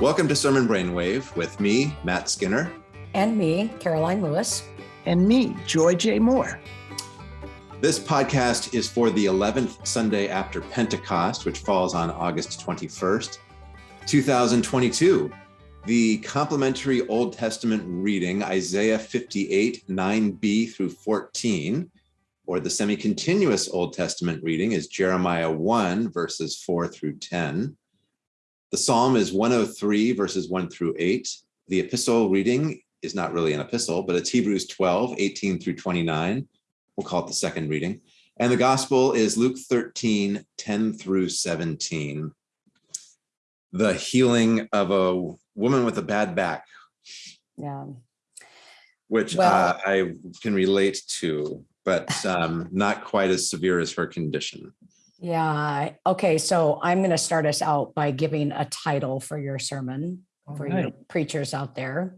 Welcome to Sermon Brainwave with me, Matt Skinner. And me, Karoline Lewis. And me, Joy J. Moore. This podcast is for the 11th Sunday after Pentecost, which falls on August 21st, 2022. The complementary Old Testament reading, Isaiah 58, 9b through 14, or the semi continuous Old Testament reading is Jeremiah 1, verses 4 through 10. The psalm is 103, verses 1 through 8. The epistle reading is not really an epistle, but it's Hebrews 12, 18 through 29. We'll call it the second reading. And the gospel is Luke 13, 10 through 17. The healing of a woman with a bad back. Yeah. Which well, uh, I can relate to, but um, not quite as severe as her condition. Yeah. Okay. So I'm going to start us out by giving a title for your sermon All for right. your preachers out there.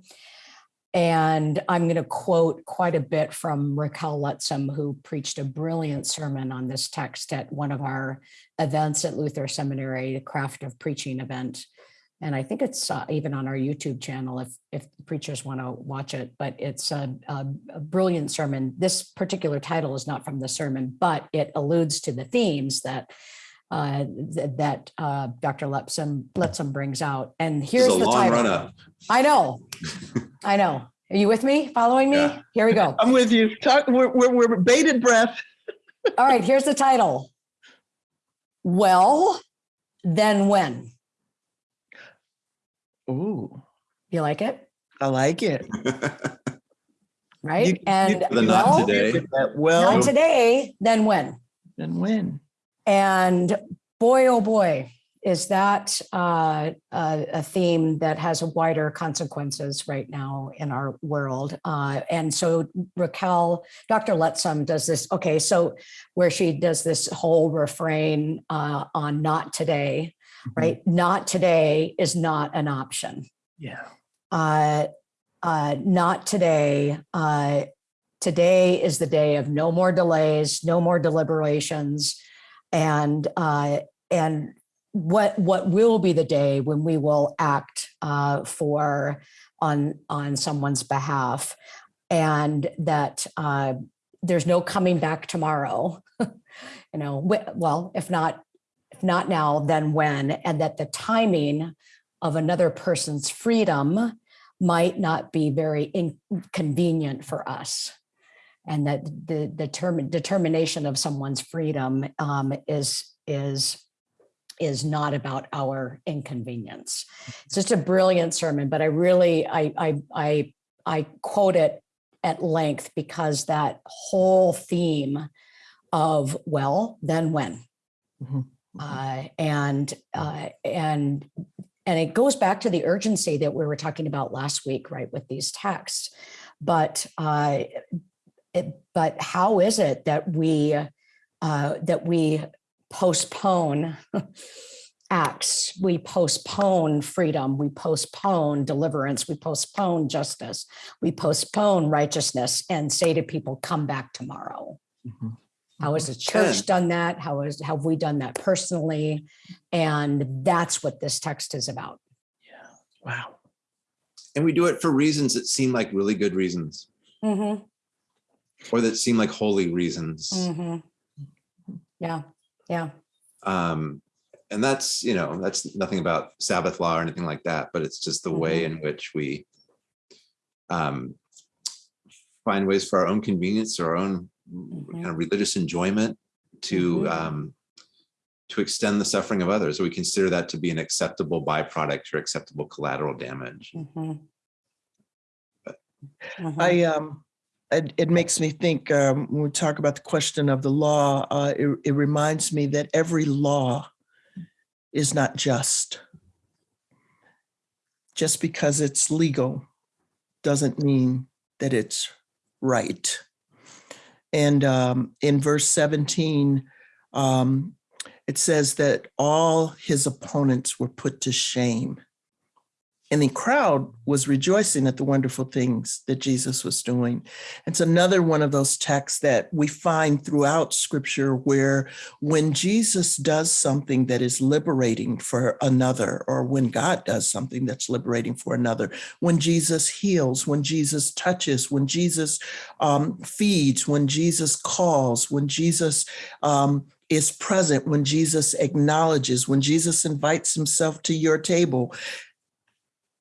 And I'm going to quote quite a bit from Raquel Lettsome, who preached a brilliant sermon on this text at one of our events at Luther Seminary, the Craft of Preaching event. And I think it's uh, even on our YouTube channel if, if preachers want to watch it, but it's a, a, a, brilliant sermon. This particular title is not from the sermon, but it alludes to the themes that uh, th that uh, Dr. Lettsome, Lettsome brings out. And here's the title. I know, I know. Are you with me? Following me? Yeah. Here we go. I'm with you. Talk. We're, we're, we're bated breath. All right. Here's the title. Well, then when? Ooh. You like it? I like it. right? You, and you, well, today. Well, not today, then when? Then when? And boy, oh boy, is that uh, a, a, theme that has wider consequences right now in our world. Uh, and so Raquel, Dr. Lettsome does this, okay, so where she does this whole refrain uh, on not today. Right? Not today is not an option. Yeah. Uh, uh, not today. Uh, today is the day of no more delays, no more deliberations, and uh, and what what will be the day when we will act uh, for on on someone's behalf, and that uh, there's no coming back tomorrow. you know, well, if not if not now, then when, and that the timing of another person's freedom might not be very inconvenient for us and that the, the term, determination of someone's freedom um, is is is not about our inconvenience. It's just a brilliant sermon, but I really I I I, I quote it at length because that whole theme of well, then when, mm -hmm. Uh, and uh, and and it goes back to the urgency that we were talking about last week, right, with these texts. But uh, it, but how is it that we uh, that we postpone acts, we postpone freedom, we postpone deliverance, we postpone justice, we postpone righteousness and say to people, come back tomorrow. Mm -hmm. How has the church done that? How is have we done that personally? And that's what this text is about. Yeah. Wow. And we do it for reasons that seem like really good reasons. Mm -hmm. Or that seem like holy reasons. Mm -hmm. Yeah. Yeah. Um, and that's, you know, that's nothing about Sabbath law or anything like that, but it's just the mm -hmm. way mm-hmm. in which we um, find ways for our own convenience or our own mm-hmm. kind of religious enjoyment to mm-hmm. um, to extend the suffering of others. we consider that to be an acceptable byproduct or acceptable collateral damage. Mm-hmm. But, mm-hmm. I um, it, it, makes me think um, when we talk about the question of the law, uh, it, it reminds me that every law is not just. Just because it's legal doesn't mean that it's right. And um, in verse 17, um, it says that all his opponents were put to shame. And the crowd was rejoicing at the wonderful things that Jesus was doing. It's another one of those texts that we find throughout scripture where when Jesus does something that is liberating for another, or when God does something that's liberating for another, when Jesus heals, when Jesus touches, when Jesus um, feeds, when Jesus calls, when Jesus um, is present, when Jesus acknowledges, when Jesus invites himself to your table,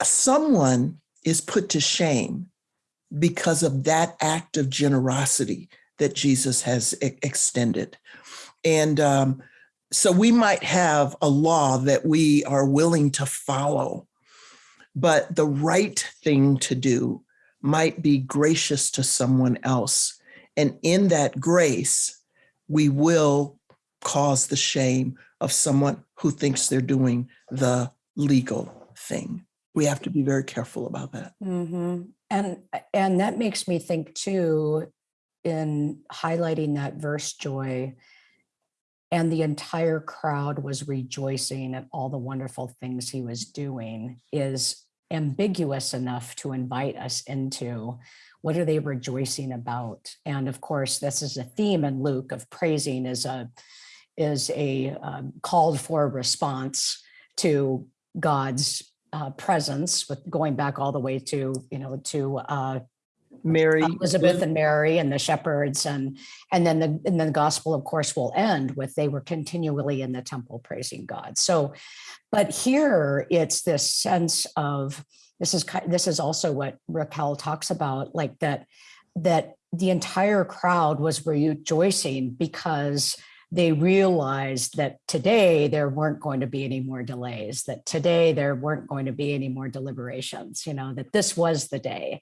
someone is put to shame because of that act of generosity that Jesus has extended. And um, so we might have a law that we are willing to follow, but the right thing to do might be gracious to someone else. And in that grace, we will cause the shame of someone who thinks they're doing the legal thing we have to be very careful about that. Mm-hmm. And and that makes me think too, in highlighting that verse, Joy, and the entire crowd was rejoicing at all the wonderful things he was doing is ambiguous enough to invite us into what are they rejoicing about and of course this is a theme in luke of praising is a is a um, called for response to god's uh, presence with going back all the way to, you know, to uh, Mary, Elizabeth and Mary and the shepherds and and then the and then the gospel of course will end with they were continually in the temple praising God. So but here it's this sense of this is this is also what Raquel talks about like that that the entire crowd was rejoicing because they realized that today there weren't going to be any more delays, that today there weren't going to be any more deliberations, you know, that this was the day.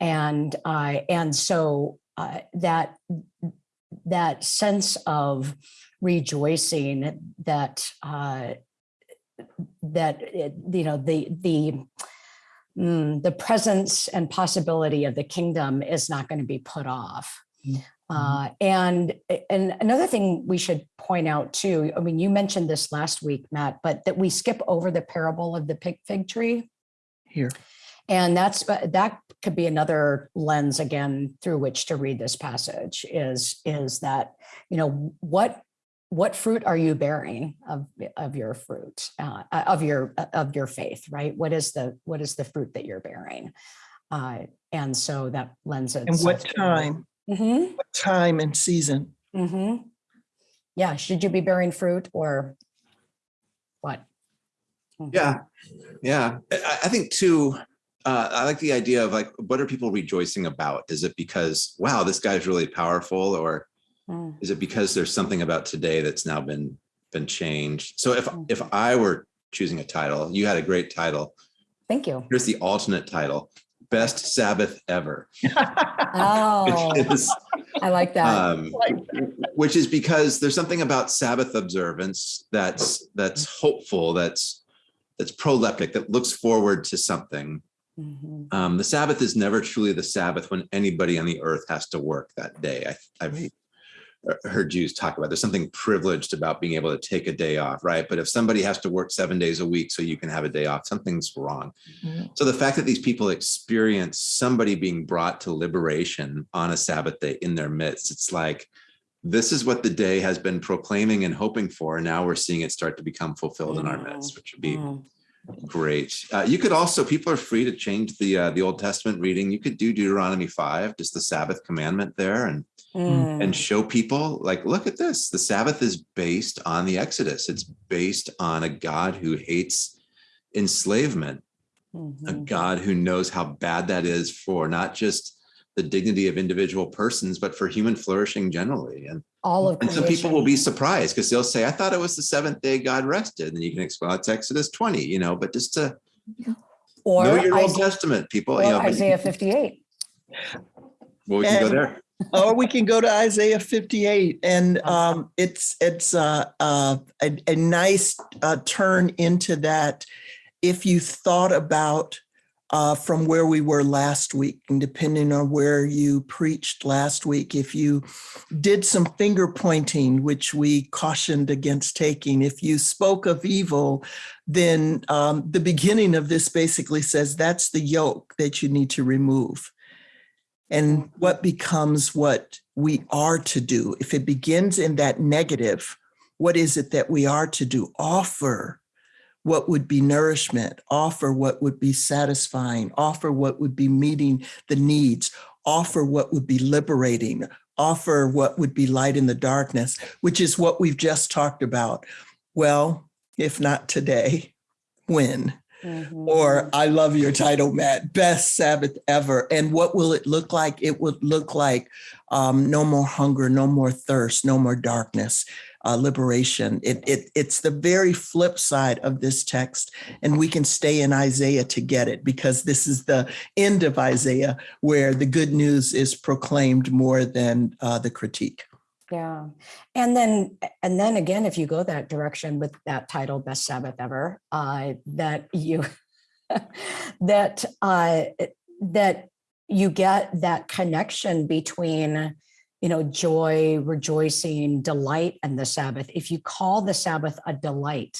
And uh, and so uh, that that sense of rejoicing that uh, that you know the the mm, the presence and possibility of the kingdom is not going to be put off. Mm. Mm-hmm. Uh, and and another thing we should point out too. I mean, you mentioned this last week, Matt, but that we skip over the parable of the pig fig tree here, and that's that could be another lens again through which to read this passage. Is is that you know what what fruit are you bearing of of your fruit uh, of your of your faith right what is the what is the fruit that you're bearing uh, and so that lends it and what time Mm-hmm. time and season. Mm-hmm. Yeah. Should you be bearing fruit or what? Mm-hmm. Yeah. Yeah. I, I think too, uh, I like the idea of like, what are people rejoicing about? Is it because, wow, this guy's really powerful, or mm. is it because there's something about today that's now been been changed? So if mm. if I were choosing a title, you had a great title. Thank you. Here's the alternate title: best Sabbath ever. oh, is, I like that. Um, which is because there's something about Sabbath observance that's that's hopeful, that's that's proleptic, that looks forward to something. Mm-hmm. Um, the Sabbath is never truly the Sabbath when anybody on the earth has to work that day. I, have heard Jews talk about. There's something privileged about being able to take a day off, right? But if somebody has to work seven days a week so you can have a day off, something's wrong. Mm-hmm. So the fact that these people experience somebody being brought to liberation on a Sabbath day in their midst, it's like this is what the day has been proclaiming and hoping for. And now we're seeing it start to become fulfilled mm-hmm. in our midst, which would be mm-hmm. great. Uh, you could also, people are free to change the uh, the Old Testament reading. You could do Deuteronomy 5, just the Sabbath commandment there, and mm. and show people like look at this. The sabbath is based on the exodus. It's based on a god who hates enslavement mm-hmm. a god who knows how bad that is for not just the dignity of individual persons but for human flourishing generally. And all of and some people will be surprised because they'll say i thought it was the seventh day god rested. And you can explain it's exodus 20 you know but just to or know your Isaiah, old testament people you know, isaiah 58 well we can go there or we can go to Isaiah 58, and um, it's it's uh, uh, a, a nice uh, turn into that. If you thought about uh, from where we were last week. And depending on where you preached last week, if you did some finger pointing, which we cautioned against taking, if you spoke of evil, then um, the beginning of this basically says that's the yoke that you need to remove. And what becomes what we are to do? If it begins in that negative, what is it that we are to do? Offer what would be nourishment, offer what would be satisfying, offer what would be meeting the needs, offer what would be liberating, offer what would be light in the darkness, which is what we've just talked about. Well, if not today, when? Mhm. Or I love your title, Matt, best Sabbath ever. And what will it look like? It would look like um, no more hunger, no more thirst, no more darkness, uh, liberation. It, it, it's the very flip side of this text. And we can stay in Isaiah to get it because this is the end of Isaiah where the good news is proclaimed more than uh, the critique. Yeah. And then, and then again, if you go that direction with that title, Best Sabbath Ever, uh, that you, that, uh, that you get that connection between, you know, joy, rejoicing, delight, and the Sabbath. If you call the Sabbath a delight,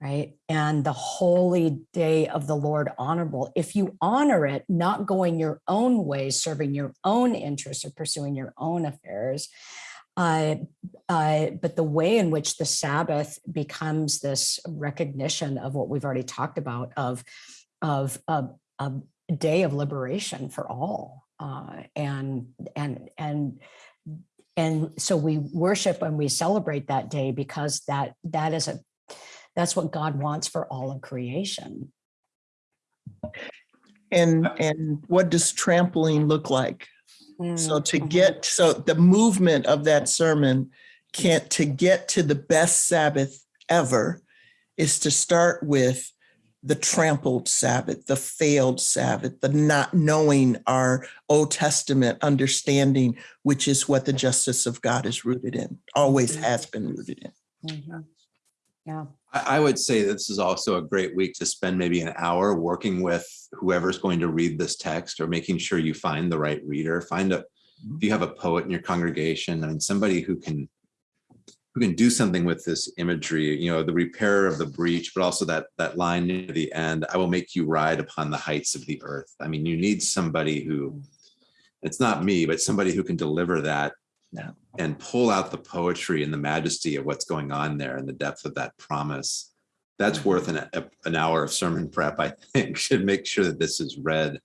right? And the holy day of the Lord honorable. If you honor it, not going your own way, serving your own interests or pursuing your own affairs, uh, uh, but the way in which the Sabbath becomes this recognition of what we've already talked about of, of a, a day of liberation for all. Uh, and, and, and, and so we worship and we celebrate that day because that, that is a that's what God wants for all of creation. And, and what does trampling look like? So to Mhm. get, so the movement of that sermon can't, to get to the best Sabbath ever is to start with the trampled Sabbath, the failed Sabbath, the not knowing our Old Testament understanding, which is what the justice of God is rooted in, always Mhm. has been rooted in. Mhm. Yeah. I, I would say this is also a great week to spend maybe an hour working with whoever's going to read this text or making sure you find the right reader. Find a, mm-hmm. if you have a poet in your congregation and somebody who can who can do something with this imagery, you know, the repair of the breach, but also that that line near the end, I will make you ride upon the heights of the earth. I mean, you need somebody who, it's not me, but somebody who can deliver that Yeah. and pull out the poetry and the majesty of what's going on there and the depth of that promise. That's worth an, a- an hour of sermon prep, I think, should make sure that this is read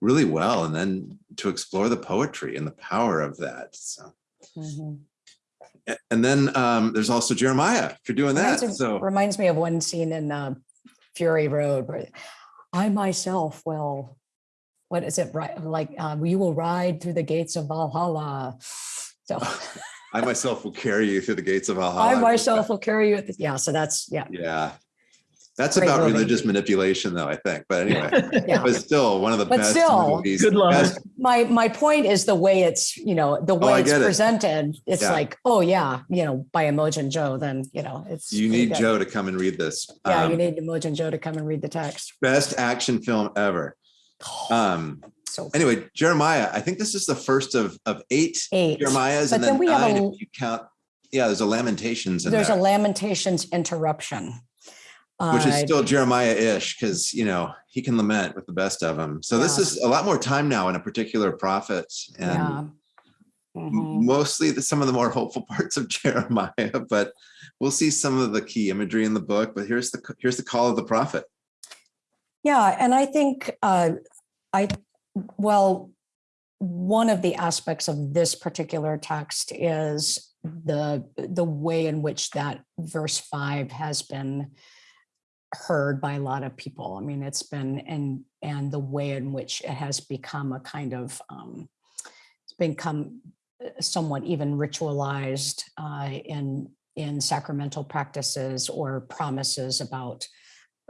really well and then to explore the poetry and the power of that. So, Mhm. and then um, there's also Jeremiah if you're doing that. Reminds me- So Reminds me of one scene in uh, Fury Road where I myself will, what is it, right? Like, um, you will ride through the gates of Valhalla. So I myself will carry you through the gates of I myself will carry you. at the- Yeah, so that's, yeah, Yeah. That's Great about movie. religious manipulation though, I think. But anyway, yeah. but still one of the But best still, movies. Good luck. best My, my point is the way it's, you know, the Oh, way it's get it. presented, it's Yeah. like, oh yeah, you know, by Immortan Joe, then, you know, it's. You need good. Joe to come and read this. Yeah, you Um, need Immortan Joe to come and read the text. Best action film ever. Um, So anyway, Jeremiah, I think this is the first of, of eight eight. Jeremiahs But and then then we have a- if you count. Yeah, there's a Lamentations in There's a Lamentations interruption. which is Uh, still Jeremiah-ish because, you know, he can lament with the best of them. So this is a lot more time now in a particular prophet Yeah. and Mhm. mostly the, some of the more hopeful parts of Jeremiah, but we'll see some of the key imagery in the book. But here's the here's the call of the prophet. Yeah, and I think uh, I, well, one of the aspects of this particular text is the the way in which that verse five has been heard by a lot of people. I mean, it's been and and the way in which it has become a kind of um, it's become uh, somewhat even ritualized uh, in in sacramental practices or promises about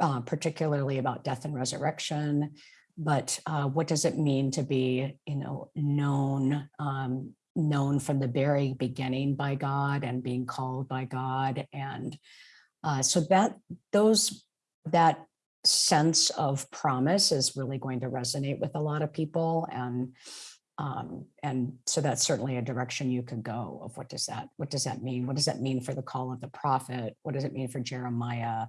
uh, particularly about death and resurrection. But uh, what does it mean to be, you know, known, um, known from the very beginning by God and being called by God, and uh, so that those that sense of promise is really going to resonate with a lot of people and um, and so that's certainly a direction you could go of what does that what does that mean? What does that mean for the call of the prophet? What does it mean for jeremiah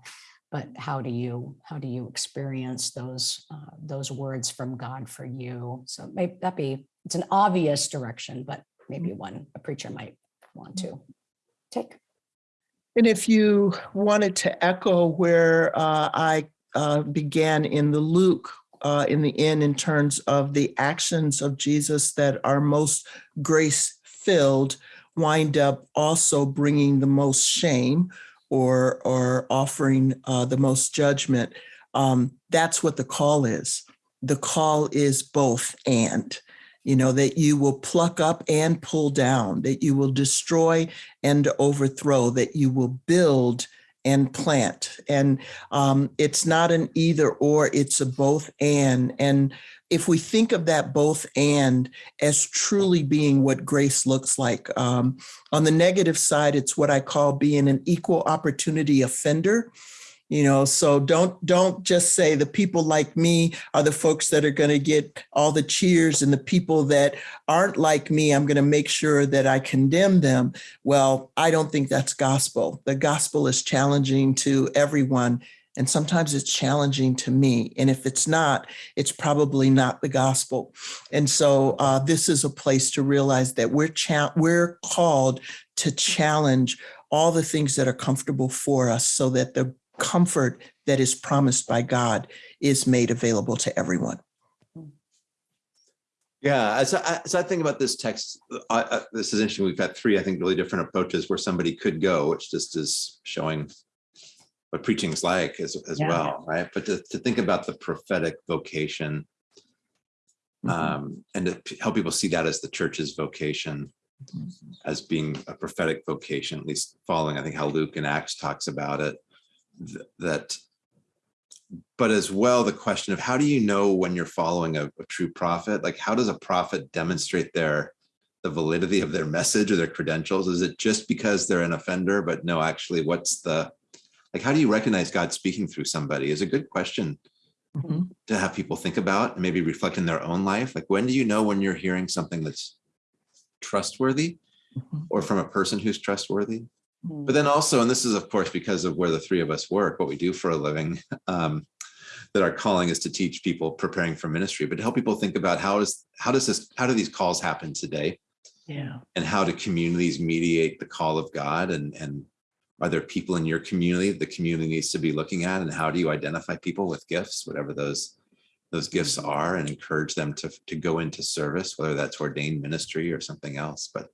but how do you how do you experience those uh, those words from god for you? So maybe that be it's an obvious direction but maybe one a preacher might want to take. And if you wanted to echo where uh, I uh, began in the Luke, uh, in the end, in terms of the actions of Jesus that are most grace filled, wind up also bringing the most shame or or offering uh, the most judgment. Um, that's what the call is. The call is both and you know, that you will pluck up and pull down, that you will destroy and overthrow, that you will build and plant. And um, it's not an either or, it's a both and. And if we think of that both and as truly being what grace looks like, um, on the negative side, it's what I call being an equal opportunity offender. You know so don't don't just say the people like me are the folks that are going to get all the cheers and the people that aren't like me i'm going to make sure that i condemn them. Well i don't think that's gospel. The gospel is challenging to everyone and sometimes it's challenging to me and if it's not it's probably not the gospel and so uh, this is a place to realize that we're we're called to challenge all the things that are comfortable for us so that the comfort that is promised by God is made available to everyone. Yeah, as I, as I think about this text, I, I, this is interesting. We've got three, I think, really different approaches where somebody could go, which just is showing what preaching is like as, as Yeah. well, right? But to, to think about the prophetic vocation Mhm. um, and to help people see that as the church's vocation, as being a prophetic vocation, at least following, I think, how Luke and Acts talks about it. th- That, but as well, the question of how do you know when you're following a, a true prophet? Like, how does a prophet demonstrate their the validity of their message or their credentials? Is it just because they're an offender? But no, actually, what's the like? How do you recognize God speaking through somebody? Is a good question Mhm. to have people think about and maybe reflect in their own life. Like, when do you know when you're hearing something that's trustworthy Mhm. or from a person who's trustworthy? Hmm. But then also, and this is of course because of where the three of us work, what we do for a living, um, that our calling is to teach people preparing for ministry, but to help people think about how does how does this how do these calls happen today, Yeah. and how do communities mediate the call of God, and and are there people in your community the community needs to be looking at, and how do you identify people with gifts, whatever those those gifts are, and encourage them to to go into service, whether that's ordained ministry or something else, but.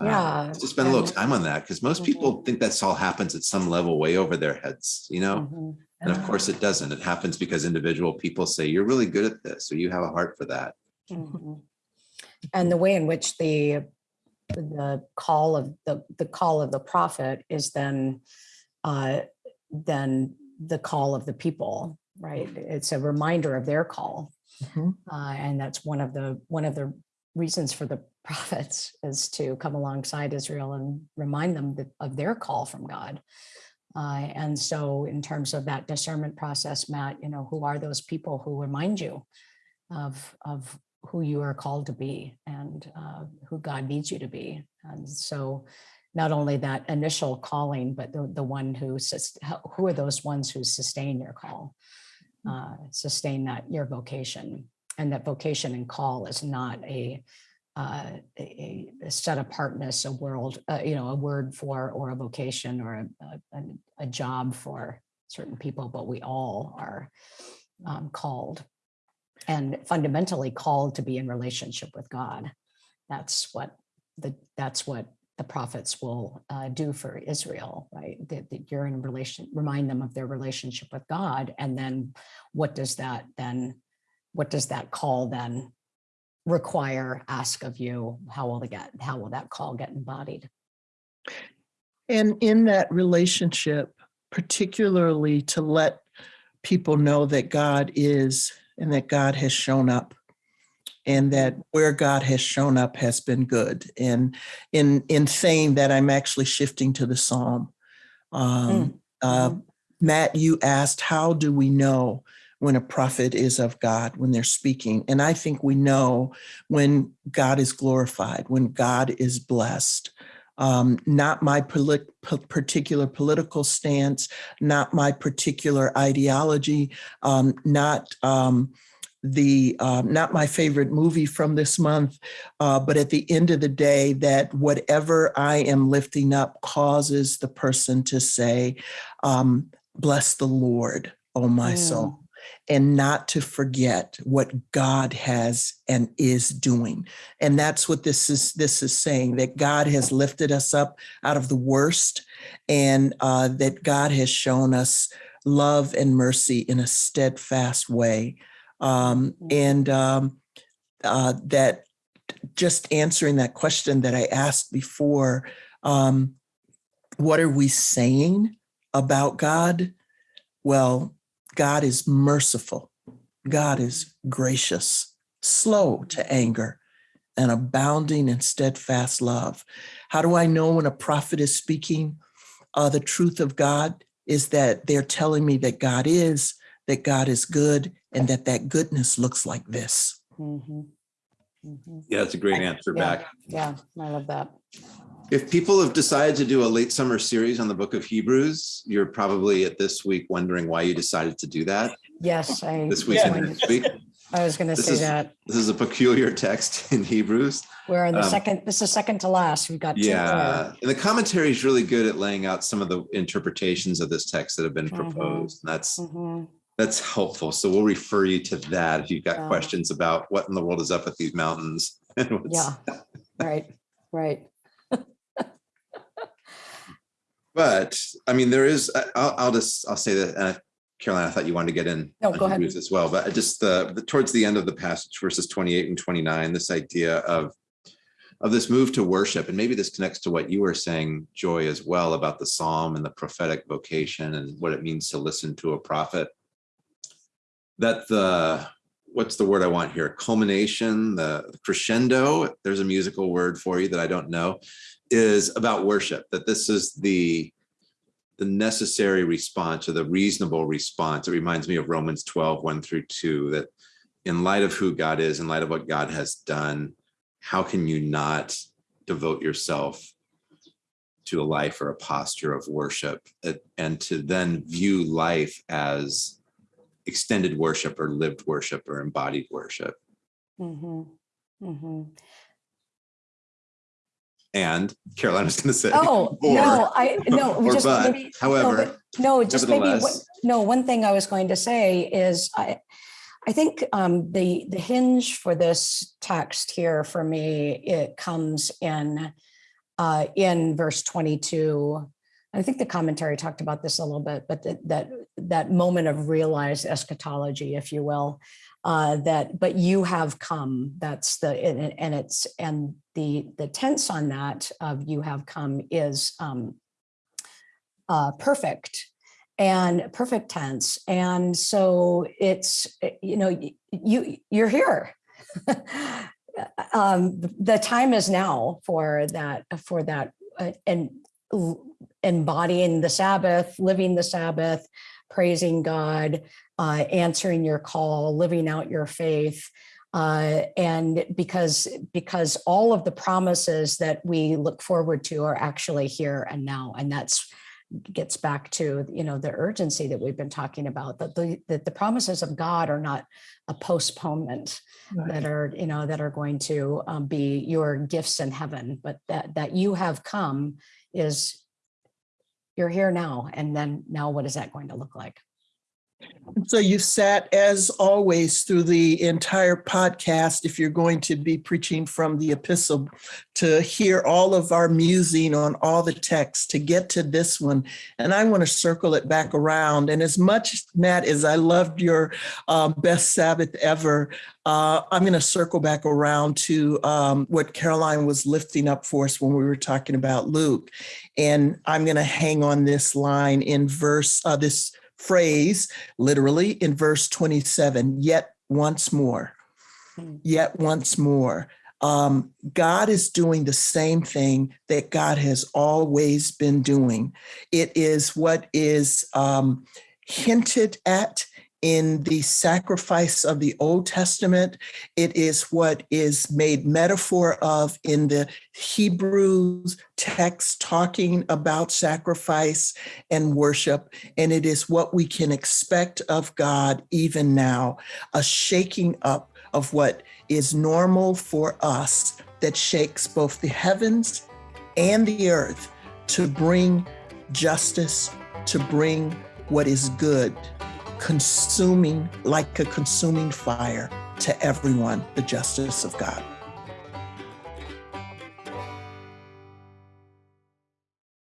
uh, Yeah, just spend a little time on that because most Mhm. people think that's all happens at some level way over their heads, you know? Mhm. And of course it doesn't. It happens because individual people say, you're really good at this, or you have a heart for that. Mhm. And the way in which the the call of the the call of the prophet is then uh then the call of the people, right? It's a reminder of their call. Mhm. Uh, and that's one of the one of the reasons for the prophets is to come alongside Israel and remind them that, of their call from God. Uh, and so, in terms of that discernment process, Matt, you know, who are those people who remind you of of who you are called to be and uh, who God needs you to be? And so, not only that initial calling, but the, the one who who are those ones who sustain your call, uh, sustain that your vocation, and that vocation and call is not a uh, a, a set apartness, a world, uh, you know, a word for or a vocation or a, a, a- a job for certain people, but we all are um, called and fundamentally called to be in relationship with God. That's what the that's what the prophets will uh, do for Israel, right? That, that you're in relation, remind them of their relationship with God, and then what does that then? What does that call then require? Ask of you. How will they get? How will that call get embodied? And in that relationship, particularly to let people know that God is and that God has shown up and that where God has shown up has been good. And in in saying that, I'm actually shifting to the psalm. Um, uh, Matt, you asked, how do we know when a prophet is of God, when they're speaking? And I think we know when God is glorified, when God is blessed. Um, not my polit particular political stance, not my particular ideology, um, not um, the um, not my favorite movie from this month, uh, but at the end of the day, that whatever I am lifting up causes the person to say, um, "Bless the Lord, oh my soul." And not to forget what God has and is doing. And that's what this is this is saying that God has lifted us up out of the worst and uh, that God has shown us love and mercy in a steadfast way um, mm-hmm. and um, uh, that just answering that question that I asked before, um, what are we saying about God? Well, God is merciful. God is gracious, slow to anger, and abounding in steadfast love. How do I know when a prophet is speaking? Uh, the truth of God is that they're telling me that God is, that God is good, and that that goodness looks like this. Mhm. Mhm. Yeah, that's a great answer Yeah. back. Yeah, I love that. If people have decided to do a late summer series on the book of Hebrews, you're probably at this week wondering why you decided to do that Yes, I. this week Yeah. and next week. I was gonna This say is- that. This is a peculiar text in Hebrews. We're in the um, second, this is second to last. We've got two Yeah, and the commentary is really good at laying out some of the interpretations of this text that have been Mhm. proposed. And that's Mhm. that's helpful. So we'll refer you to that if you've got Yeah. questions about what in the world is up with these mountains. and what's- Yeah, right, right. But I mean, there is. I'll, I'll just I'll say that. Uh, Karoline, I thought you wanted to get in No, go ahead. As well, but just the, the towards the end of the passage, verses 28 and 29, this idea of of this move to worship, and maybe this connects to what you were saying, Joy, as well about the psalm and the prophetic vocation and what it means to listen to a prophet. That the what's the word I want here? Culmination, the crescendo. There's a musical word for you that I don't know, is about worship. That this is the the necessary response or the reasonable response. It reminds me of Romans 12, 1 through 2, that in light of who God is, in light of what God has done, how can you not devote yourself to a life or a posture of worship uh, and to then view life as extended worship or lived worship or embodied worship? Mm -hmm. Mhm. And Karoline was going to say, Oh, or- no, I, no, just but, maybe, no, however, but- no, just maybe, one- no, one thing I was going to say is I, I think um, the, the hinge for this text here for me, it comes in, uh, in verse 22. I think the commentary talked about this a little bit, but that, that, that moment of realized eschatology, if you will, uh, that, but you have come, that's the, and, and it's, and the, the tense on that of you have come is um, uh, perfect and perfect tense. And so it's, eh, you know, you, you're here. um, the time is now for that, for that, uh, and embodying the Sabbath, living the Sabbath, praising God, uh, answering your call, living out your faith. Uh, and because because all of the promises that we look forward to are actually here and now, and that's gets back to you know the urgency that we've been talking about that the that the promises of God are not a postponement that are you know that are going to um, be your gifts in heaven, but that that you have come is you're here now, and then now what is that going to look like? So you sat, as always, through the entire podcast, if you're going to be preaching from the epistle, to hear all of our musing on all the texts, to get to this one. And I want to circle it back around. And as much, Matt, as I loved your um, best Sabbath ever, uh, I'm going to circle back around to um, what Karoline was lifting up for us when we were talking about Luke. And I'm going to hang on this line in verse, uh, this phrase literally in verse 27 yet once more Hmm. yet once more Um, God is doing the same thing that God has always been doing. It is what is um, hinted at in the sacrifice of the Old Testament. It is what is made metaphor of in the Hebrews text talking about sacrifice and worship. And it is what we can expect of God even now a shaking up of what is normal for us that shakes both the heavens and the earth to bring justice, to bring what is good consuming like a consuming fire to everyone the justice of God.